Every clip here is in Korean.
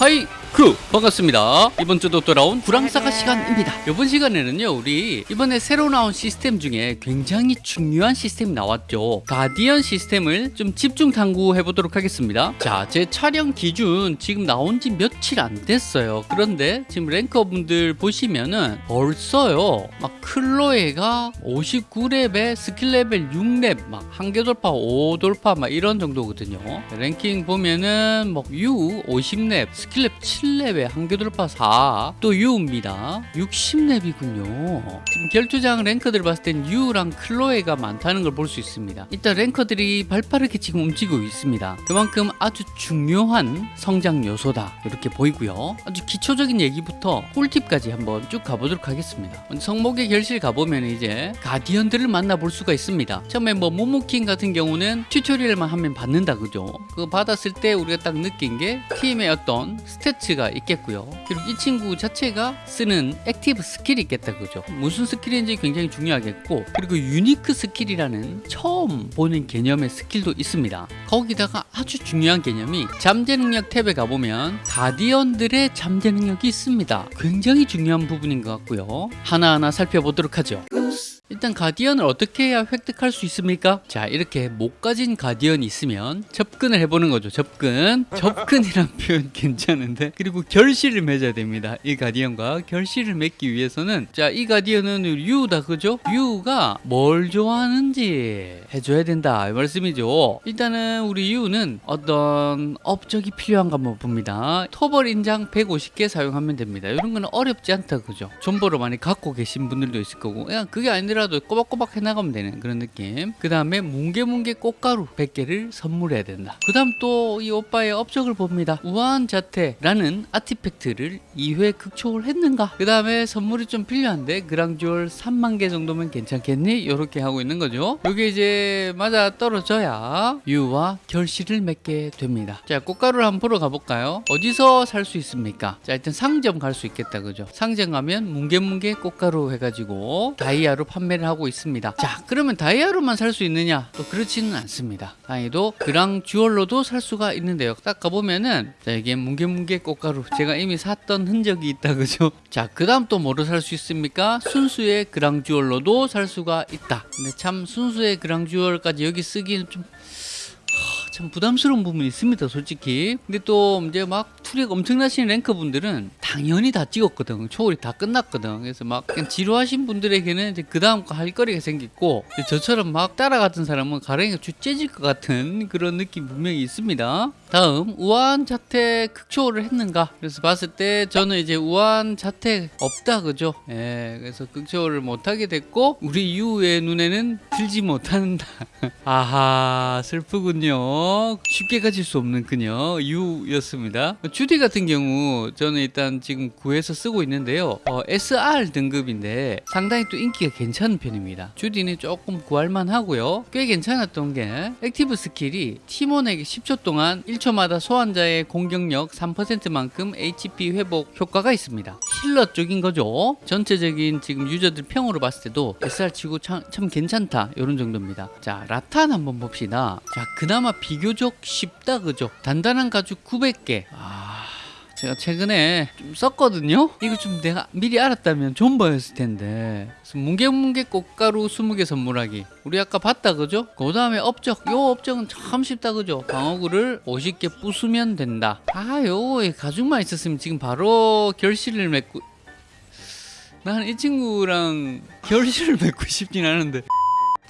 hi 크 반갑습니다. 이번 주도 돌아온 그랑사가 시간입니다. 이번 시간에는요 우리 이번에 새로 나온 시스템 중에 굉장히 중요한 시스템이 나왔죠. guardian 시스템을 좀 집중 탐구해 보도록 하겠습니다. 자, 제 촬영 기준 지금 나온 지 며칠 안 됐어요. 그런데 지금 랭커 분들 보시면은 벌써요. 막 클로에가 59렙에 스킬 레벨 6렙 막 한계 돌파 5 돌파 막 이런 정도거든요. 랭킹 보면은 뭐 유 50렙 스킬 렙 7 렙에 한계 돌파 4, 또 유입니다. 60렙이군요. 지금 결투장 ranker들 봤을 땐 유랑 클로에가 많다는 걸 볼 수 있습니다. 일단 ranker들이 발빠르게 지금 움직이고 있습니다. 그만큼 아주 중요한 성장 요소다. 이렇게 보이고요. 아주 기초적인 얘기부터 꿀팁까지 한번 쭉 가보도록 하겠습니다. 성목의 결실 가보면 이제 guardian들을 만나볼 수가 있습니다. 처음에 뭐 모모킹 같은 경우는 tutorial만 하면 받는다 그죠? 그거 받았을 때 우리가 딱 느낀 게 팀의 어떤 스 태츠가 있겠고요. 그리고 이 친구 자체가 쓰는 active skill이 있겠다 그죠? 무슨 skill인지 굉장히 중요하겠고 그리고 unique skill이라는 처음 보는 개념의 skill도 있습니다. 거기다가 아주 중요한 개념이 잠재 능력 탭에 가보면 guardian들의 잠재 능력이 있습니다. 굉장히 중요한 부분인 것 같고요. 하나하나 살펴보도록 하죠. 일단 guardian을 어떻게 해야 획득할 수 있습니까? 자 이렇게 못 가진 guardian이 있으면 접근을 해보는 거죠. 접근. 접근이란 표현 괜찮은데? 그리고 결실을 맺어야 됩니다. 이 guardian과 결실을 맺기 위해서는. 자 이 guardian은 유다 그죠? 유가 뭘 좋아하는지 해줘야 된다. 이 말씀이죠. 일단은 우리 유는 어떤 업적이 필요한가 한번 봅니다. 토벌 인장 150개 사용하면 됩니다. 이런 거는 어렵지 않다 그죠? 존버로 많이 갖고 계신 분들도 있을 거고. 그냥 그게 아니라 도 꼬박꼬박 해나가면 되는 그런 느낌 그 다음에 뭉게뭉게 꽃가루 100개를 선물해야 된다 그 다음 또 이 오빠의 업적을 봅니다 우아한 자태라는 아티팩트를 2회 극초를 했는가 그 다음에 선물이 좀 필요한데 그랑주얼 3만 개 정도면 괜찮겠니? 이렇게 하고 있는 거죠 이게 이제 맞아 떨어져야 유와 결실을 맺게 됩니다 자 꽃가루를 한번 보러 가볼까요? 어디서 살 수 있습니까? 자 일단 상점 갈 수 있겠다 그죠? 상점 가면 뭉게뭉게 꽃가루 해가지고 다이아로 판매 를 하고 있습니다 자 그러면 다이아로만 살 수 있느냐? 또 그렇지는 않습니다 다행히도 그랑 주얼로도 살 수가 있는데요 딱 가보면은 자 이게 뭉게뭉게 꽃가루 제가 이미 샀던 흔적이 있다 그죠? 자그 다음 또 뭐로 살 수 있습니까? 순수의 그랑 주얼로도 살 수가 있다 근데 참 순수의 그랑 주얼까지 여기 쓰기는 좀참 부담스러운 부분이 있습니다 솔직히 근데 또 이제 막 투력 엄청나신 랭커 분들은 당연히 다 찍었거든. 초월이 다 끝났거든. 그래서 막 지루하신 분들에게는 이제 그 다음 거 할 거리가 생겼고 저처럼 막 따라갔던 사람은 가랭이가 쥐째질 것 같은 그런 느낌 분명히 있습니다. 다음 우한 자태 극초월을 했는가? 그래서 봤을 때 저는 이제 우아한 자태 없다 그죠? 예 그래서 극초월을 못하게 됐고 우리 유의 눈에는 들지 못한다. 아하 슬프군요. 쉽게 가질 수 없는 그녀 유였습니다 주디 같은 경우 저는 일단 지금 구해서 쓰고 있는데요. 어, SR 등급인데 상당히 또 인기가 괜찮은 편입니다. 주디는 조금 구할만 하고요. 꽤 괜찮았던 게 active skill이 팀원에게 10초 동안 1초마다 소환자의 공격력 3%만큼 HP 회복 효과가 있습니다 healer 쪽인 거죠. 전체적인 지금 user들 평으로 봤을 때도 SR 치고 참, 참 괜찮다. 이런 정도입니다. 자 라탄 한번 봅시다. 자 그나마 비교적 쉽다 그죠? 단단한 가죽 900개. 아... 제가 최근에 좀 썼거든요. 이거 좀 내가 미리 알았다면 존버였을 텐데. 뭉게뭉게 꽃가루 20개 선물하기. 우리 아까 봤다 그죠? 그 다음에 업적. 요 업적은 참 쉽다 그죠? 방어구를 50개 부수면 된다. 아요 가죽만 있었으면 지금 바로 결실을 맺고 난이 친구랑 결실을 맺고 싶진 않은데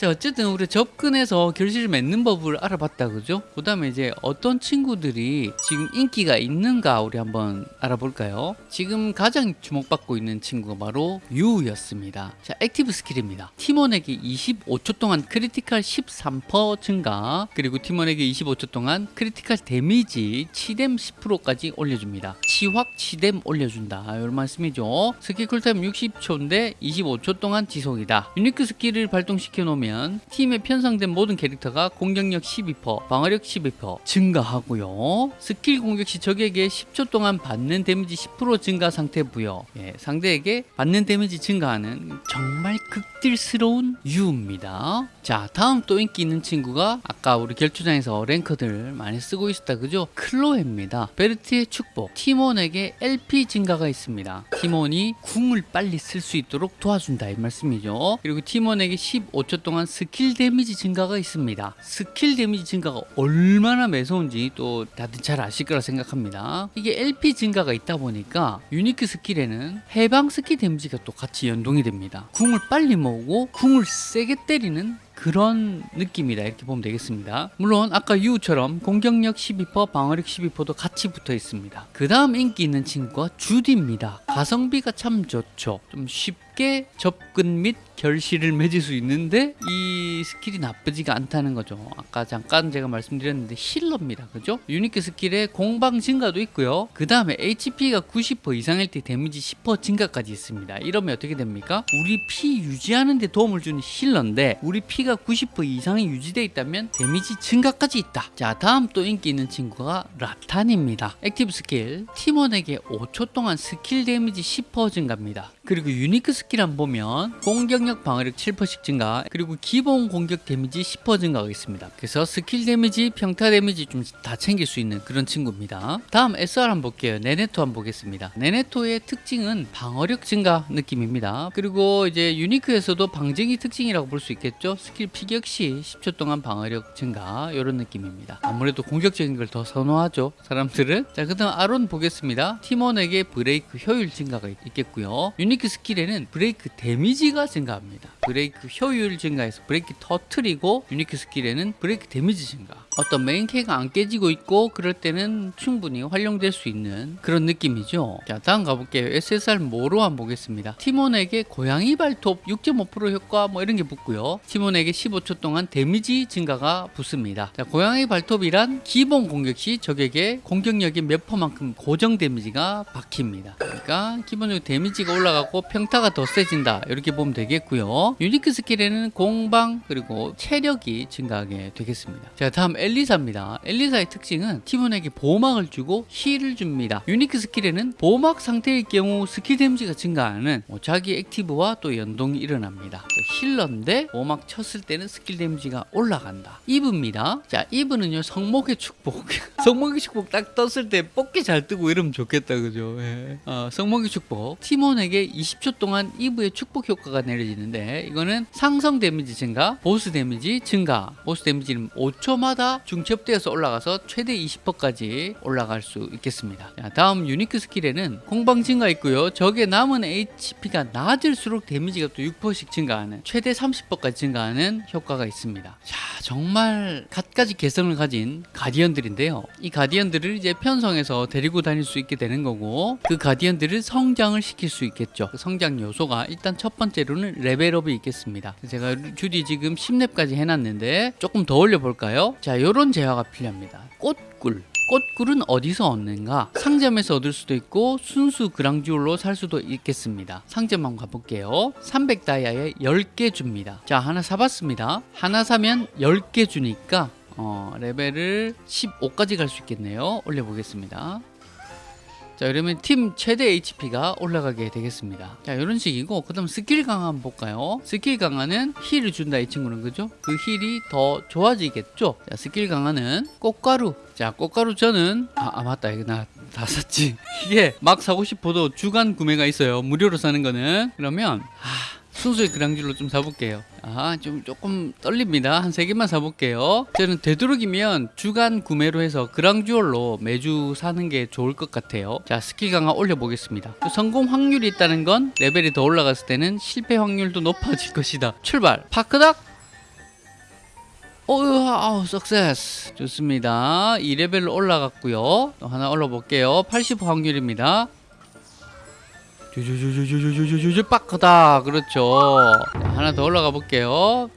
자 어쨌든 우리 접근해서 결실을 맺는 법을 알아봤다 그죠? 그 다음에 이제 어떤 친구들이 지금 인기가 있는가 우리 한번 알아볼까요? 지금 가장 주목받고 있는 친구가 바로 유였습니다. 자 active skill입니다. 팀원에게 25초 동안 critical 13% 증가 그리고 팀원에게 25초 동안 critical 데미지 치뎀 10%까지 올려줍니다. 치확 치뎀 올려준다. 이런 말씀이죠. 스킬 쿨타임 60초인데 25초 동안 지속이다. unique skill을 발동시켜 놓으면 하면 팀에 편성된 모든 캐릭터가 공격력 12%, 방어력 12% 증가하고요. 스킬 공격 시 적에게 10초 동안 받는 데미지 10% 증가 상태 부여. 예, 상대에게 받는 데미지 증가하는 정말 극딜스러운 유입니다. 자, 다음 또 인기 있는 친구가 아까 우리 결투장에서 ranker들 많이 쓰고 있었다 그죠? 클로에입니다. 베르트의 축복. 팀원에게 LP 증가가 있습니다. 팀원이 궁을 빨리 쓸 수 있도록 도와준다 이 말씀이죠. 그리고 팀원에게 15초 동안 스킬 데미지 증가가 있습니다. 스킬 데미지 증가가 얼마나 매서운지 또 다들 잘 아실 거라 생각합니다. 이게 LP 증가가 있다 보니까 unique skill에는 해방 스킬 데미지가 또 같이 연동이 됩니다. 궁을 빨리 모으고 궁을 세게 때리는 그런 느낌이다 이렇게 보면 되겠습니다 물론 아까 유처럼 공격력 12% 방어력 12%도 같이 붙어 있습니다 그 다음 인기 있는 친구가 주디입니다 가성비가 참 좋죠 좀 쉽게 접근 및 결실을 맺을 수 있는데 이 skill이 나쁘지가 않다는 거죠. 아까 잠깐 제가 말씀드렸는데 healer입니다. 그죠? unique skill에 공방 증가도 있고요. 그 다음에 HP가 90% 이상일 때 데미지 10% 증가까지 있습니다. 이러면 어떻게 됩니까? 우리 피 유지하는 데 도움을 주는 healer인데 우리 피가 90% 이상이 유지되어 있다면 데미지 증가까지 있다. 자 다음 또 인기 있는 친구가 라탄입니다. active skill. 팀원에게 5초 동안 스킬 데미지 10% 증가입니다. 그리고 unique skill 안 보면 공격력 방어력 7%씩 증가 그리고 기본 공격 데미지 10% 증가가 있습니다. 그래서 스킬 데미지 평타 데미지 좀 다 챙길 수 있는 그런 친구입니다. 다음 SR 한번 볼게요. 네네토 한번 보겠습니다. 네네토의 특징은 방어력 증가 느낌입니다. 그리고 이제 unique에서도 방증이 특징이라고 볼 수 있겠죠? 스킬 피격 시 10초 동안 방어력 증가 이런 느낌입니다. 아무래도 공격적인 걸 더 선호하죠 사람들은. 자 그 다음 아론 보겠습니다. 팀원에게 브레이크 효율 증가가 있- 있겠고요. unique skill에는 브레이크 데미지가 증가 합니다. 브레이크 효율 증가해서 브레이크 터트리고 unique skill에는 브레이크 데미지 증가. 어떤 메인 캐가 안 깨지고 있고 그럴 때는 충분히 활용될 수 있는 그런 느낌이죠. 자 다음 가볼게요. SSR 모로 한번 보겠습니다. 팀원에게 고양이 발톱 6.5% 효과 뭐 이런 게 붙고요. 팀원에게 15초 동안 데미지 증가가 붙습니다. 자 고양이 발톱이란 기본 공격 시 적에게 공격력의 몇 퍼만큼 고정 데미지가 박힙니다. 그러니까 기본적으로 데미지가 올라가고 평타가 더 세진다. 이렇게 보면 되겠고요 unique skill에는 공방 그리고 체력이 증가하게 되겠습니다. 자 다음 엘리사입니다. 엘리사의 특징은 팀원에게 보호막을 주고 heal을 줍니다. unique skill에는 보호막 상태일 경우 스킬 데미지가 증가하는 뭐 자기 active와 또 연동이 일어납니다. healer인데 보호막 쳤을 때는 스킬 데미지가 올라간다. 이브입니다. 자 이브는요 성목의 축복. 성목의 축복 딱 떴을 때 뽑기 잘 뜨고 이러면 좋겠다 그죠? 예. 어, 성목의 축복. 팀원에게 20초 동안 이브의 축복 효과가 내려지 는데 이거는 상성 데미지 증가 보스 데미지 증가. 보스 데미지는 5초마다 중첩되어서 올라가서 최대 20%까지 올라갈 수 있겠습니다. 자, 다음 unique skill에는 공방 증가 있고요. 적의 남은 HP가 낮을수록 데미지가 또 6%씩 증가하는 최대 30%까지 증가하는 효과가 있습니다. 자 정말 갖가지 개성을 가진 가디언들인데요. 이 가디언들을 이제 편성해서 데리고 다닐 수 있게 되는 거고 그 가디언들을 성장을 시킬 수 있겠죠. 그 성장 요소가 일단 첫 번째로는 레벨업이 있겠습니다 제가 주디 지금 10렙까지 해놨는데 조금 더 올려볼까요 자 요런 재화가 필요합니다 꽃꿀 꽃꿀은 어디서 얻는가? 상점에서 얻을 수도 있고 순수 그랑지올로 살 수도 있겠습니다. 상점 한번 가볼게요. 300다이아에 10개 줍니다. 자 하나 사봤습니다. 하나 사면 10개 주니까 어, 레벨을 15까지 갈 수 있겠네요. 올려보겠습니다. 자 그러면 팀 최대 HP가 올라가게 되겠습니다. 자 이런 식이고 그 다음 스킬 강화 한번 볼까요? 스킬 강화는 heal을 준다 이 친구는. 그죠? 그 heal이 더 좋아지겠죠? 자 스킬 강화는 꽃가루. 자 꽃가루 저는 아, 아 맞다. 이거 나 다 샀지. 이게 막 사고 싶어도 주간 구매가 있어요. 무료로 사는 거는. 그러면 아 순수의 그랑주얼로 좀 사볼게요. 아, 좀 조금 떨립니다. 한 세 개만 사볼게요. 저는 되도록이면 주간 구매로 해서 그랑주얼로 매주 사는 게 좋을 것 같아요. 자, 스킬 강화 올려보겠습니다. 성공 확률이 있다는 건 레벨이 더 올라갔을 때는 실패 확률도 높아질 것이다. 출발! 파크닥! 오, 아우, 석세스. 좋습니다. 2레벨로 올라갔고요. 또 하나 올려볼게요. 80 확률입니다. 주주주주주주주주주 빠크다. 그렇죠. 자, 하나 더 올라가 볼게요.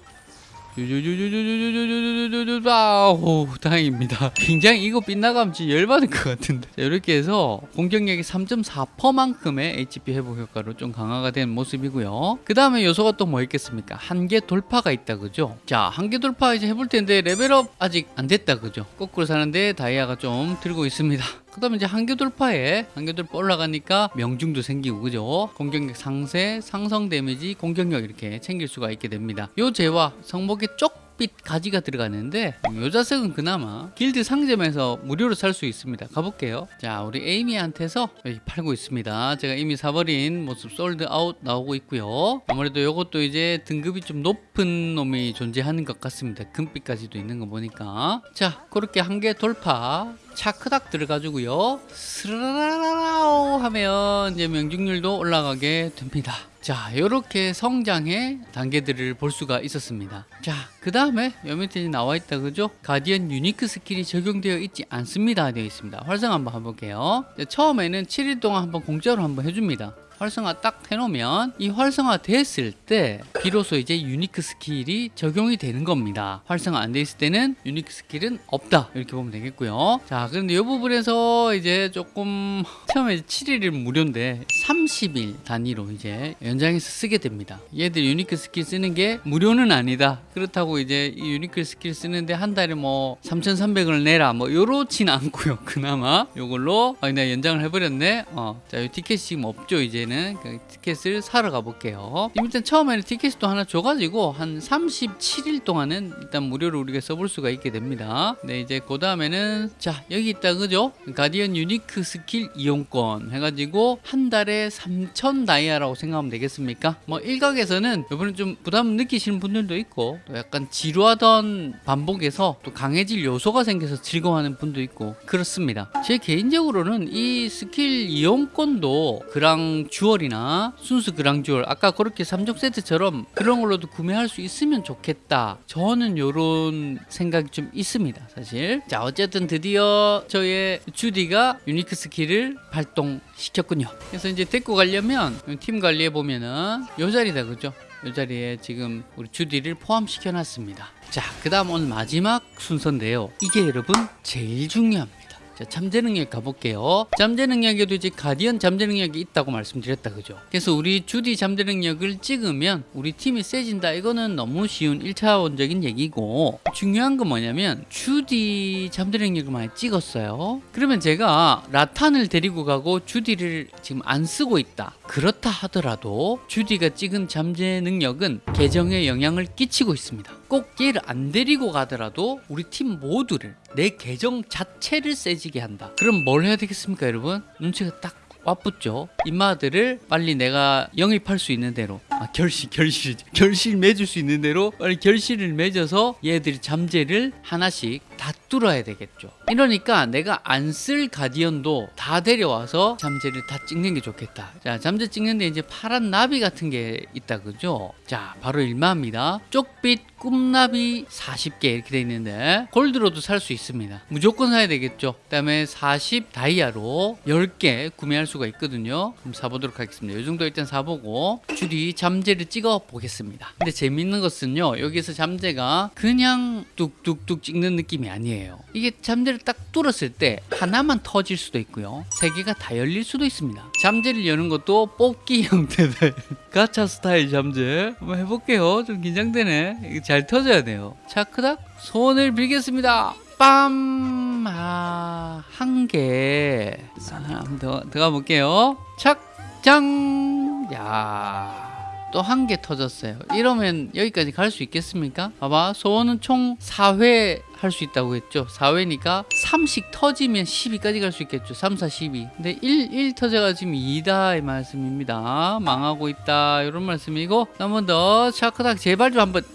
쭈쭈쭈쭈쭈쭈쭈쭈쭈쭈쭈 아우 다행입니다. 굉장히 이거 빗나가면 진짜 열받을 것 같은데. 자, 이렇게 해서 공격력이 3.4%만큼의 HP 회복 효과로 좀 강화가 된 모습이고요. 그 다음에 요소가 또 뭐 있겠습니까? 한계 돌파가 있다 그죠? 자 한계 돌파 이제 해볼 텐데 레벨업 아직 안 됐다 그죠? 거꾸로 사는데 다이아가 좀 들고 있습니다 그 다음에 이제 한계 돌파에 한계 돌파 올라가니까 명중도 생기고 그죠? 공격력 상세 상성 데미지 공격력 이렇게 챙길 수가 있게 됩니다. 요 재화 성목의 쪽빛 가지가 들어가는데 요 자석은 그나마 길드 상점에서 무료로 살 수 있습니다. 가볼게요. 자 우리 에이미한테서 팔고 있습니다. 제가 이미 사버린 모습 sold out 나오고 있고요. 아무래도 요것도 이제 등급이 좀 높은 놈이 존재하는 것 같습니다. 금빛까지도 있는 거 보니까. 자 그렇게 한계 돌파 차크닥 들어가지고요. 스라라라라오 하면 이제 명중률도 올라가게 됩니다. 자 이렇게 성장의 단계들을 볼 수가 있었습니다. 자 그 다음에 요 밑에 나와 있다 그죠? guardian unique skill이 적용되어 있지 않습니다. 되어 있습니다. 활성 한번 해볼게요. 자, 처음에는 7일 동안 한번 공짜로 한번 해줍니다 활성화 딱 해놓으면 이 활성화 됐을 때 비로소 이제 unique skill이 적용이 되는 겁니다. 활성화 안 돼 있을 때는 unique skill은 없다 이렇게 보면 되겠고요. 자 그런데 이 부분에서 이제 조금 처음에 7일은 무료인데 30일 단위로 이제 연장해서 쓰게 됩니다. 얘들 unique skill 쓰는 게 무료는 아니다. 그렇다고 이제 이 unique skill 쓰는데 한 달에 뭐 3,300원을 내라 뭐 요렇진 않고요. 그나마 요걸로 아, 내가 연장을 해버렸네. 어, 자, 이 티켓이 지금 없죠 이제는 그 티켓을 사러 가볼게요. 일단 처음에는 티켓을 또 하나 줘가지고 한 37일 동안은 일단 무료로 우리가 써볼 수가 있게 됩니다. 네 이제 그 다음에는 자 여기 있다 그죠? guardian unique skill 이용권 해가지고 한 달에 3,000 다이아라고 생각하면 되겠습니까? 뭐 일각에서는 이번에 좀 부담 느끼시는 분들도 있고 또 약간 지루하던 반복에서 또 강해질 요소가 생겨서 즐거워하는 분도 있고 그렇습니다. 제 개인적으로는 이 스킬 이용권도 그랑 주얼이나 순수 그랑 주얼 아까 그렇게 3종 세트처럼 그런 걸로도 구매할 수 있으면 좋겠다. 저는 요런 생각이 좀 있습니다. 사실. 자 어쨌든 드디어 저의 주디가 unique skill을 발동시켰군요. 그래서 이제 데리고 가려면 팀 관리해 보면은 요 자리다 그죠? 이 자리에 지금 우리 주디를 포함시켜 놨습니다. 자, 그 다음 오늘 마지막 순서인데요. 이게 여러분 제일 중요합니다. 자, 잠재 능력 가볼게요. 잠재 능력에도 이제 guardian 잠재 능력이 있다고 말씀드렸다, 그죠? 그래서 우리 주디 잠재 능력을 찍으면 우리 팀이 세진다. 이거는 너무 쉬운 1차원적인 얘기고 중요한 건 뭐냐면 주디 잠재 능력을 많이 찍었어요. 그러면 제가 라탄을 데리고 가고 주디를 지금 안 쓰고 있다. 그렇다 하더라도 주디가 찍은 잠재 능력은 계정에 영향을 끼치고 있습니다. 꼭 얘를 안 데리고 가더라도 우리 팀 모두를 내 계정 자체를 세지게 한다. 그럼 뭘 해야 되겠습니까, 여러분? 눈치가 딱 와붙죠. 인마들을 빨리 내가 영입할 수 있는 대로 아, 결실 결실 결실 맺을 수 있는 대로 빨리 결실을 맺어서 얘들이 잠재를 하나씩 다 뚫어야 되겠죠. 이러니까 내가 안 쓸 가디언도 다 데려와서 잠재를 다 찍는 게 좋겠다. 자, 잠재 찍는데 이제 파란 나비 같은 게 있다 그죠? 자, 바로 일마입니다. 쪽빛 꿈나비 40개 이렇게 돼 있는데 골드로도 살 수 있습니다. 무조건 사야 되겠죠. 그 다음에 40 다이아로 10개 구매할 수가 있거든요. 그럼 사보도록 하겠습니다. 이 정도 일단 사보고 주디 잠재를 찍어 보겠습니다. 근데 재밌는 것은요. 여기서 잠재가 그냥 뚝뚝뚝 찍는 느낌이 아니에요. 이게 잠재를 딱 뚫었을 때 하나만 터질 수도 있고요. 세 개가 다 열릴 수도 있습니다. 잠재를 여는 것도 뽑기 형태들 가차 스타일 잠재 한번 해볼게요. 좀 긴장되네. 잘 터져야 돼요. 자, 크닥 소원을 빌겠습니다. 빰! 아, 한 개. 아, 한번 더, 들어가 볼게요. 착! 짱! 야. 또 한 개 터졌어요. 이러면 여기까지 갈 수 있겠습니까? 봐봐. 소원은 총 4회 할 수 있다고 했죠. 4회니까 3씩 터지면 12까지 갈 수 있겠죠. 3, 4, 12. 근데 1, 1 터져가 지금 2다 이 말씀입니다. 망하고 있다. 이런 말씀이고 한 번 더 샤크닥 제발 좀 한번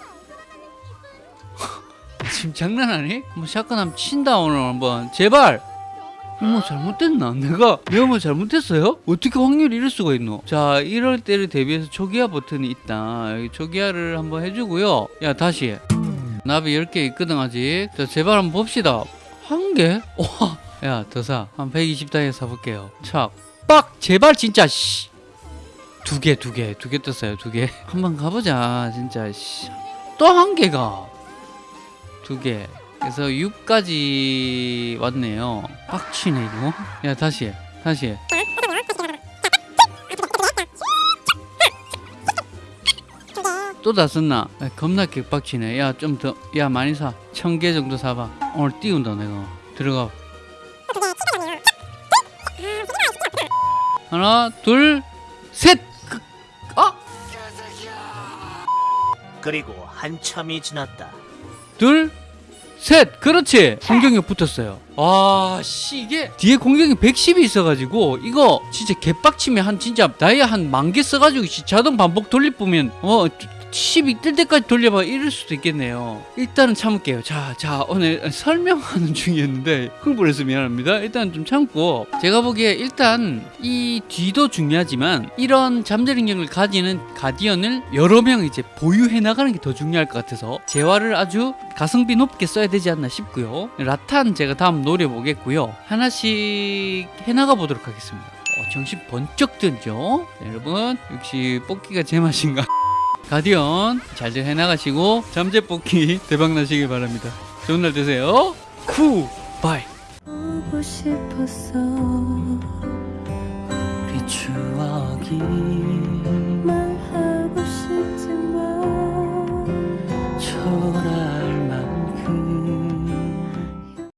지금 장난하니? 뭐 샷건 친다 오늘 한번 제발 뭐 잘못됐나? 내가 내가 뭐 잘못했어요? 어떻게 확률이 이럴 수가 있노? 자 이럴 때를 대비해서 초기화 버튼이 있다 초기화를 한번 해주고요 야 다시 해 나비 10개 있거든 아직 자 제발 한번 봅시다 한 개? 와, 야, 더 사. 한 120단에 사볼게요. 착. 빡! 제발, 진짜, 씨. 두 개, 두 개. 두 개 떴어요, 두 개. 한번 가보자, 진짜, 씨. 또 한 개가 두 개. 그래서 6까지 왔네요. 빡치네 이거. 야 다시 해. 다시 해. 또 다 썼나? 아, 겁나 개빡치네. 야 좀 더. 야 많이 사. 천 개 정도 사봐. 오늘 띄운다 내가. 들어가. 하나 둘 셋. 그, 아 그리고 한참이 지났다. 둘, 셋! 그렇지! 공격력 붙었어요. 와, 씨, 이게 뒤에 공격력 110이 있어가지고, 이거 진짜 개빡치면 한 진짜 다이아 한 만 개 써가지고 씨, 자동 반복 돌릴 보면, 어, 10이 뜰 때까지 돌려봐 이럴 수도 있겠네요. 일단은 참을게요. 자, 자, 오늘 설명하는 중이었는데, 흥분을 해서 미안합니다. 일단 좀 참고, 제가 보기에 일단 이 뒤도 중요하지만, 이런 잠재능력을 가지는 가디언을 여러 명 이제 보유해 나가는 게 더 중요할 것 같아서, 재화를 아주 가성비 높게 써야 되지 않나 싶고요. 라탄 제가 다음 노려보겠고요. 하나씩 해나가 보도록 하겠습니다. 어, 정신 번쩍 들죠? 네, 여러분, 역시 뽑기가 제 맛인가? 가디언 잘들 해나가시고 잠재 뽑기 대박 나시길 바랍니다. 좋은 날 되세요. 쿠 바이.